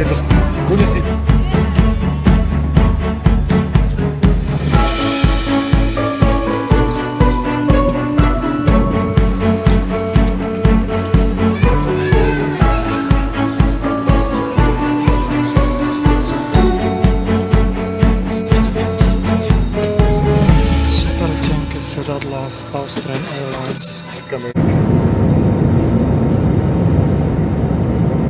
Esto Cuídense. Seradlov Austrian Airlines coming.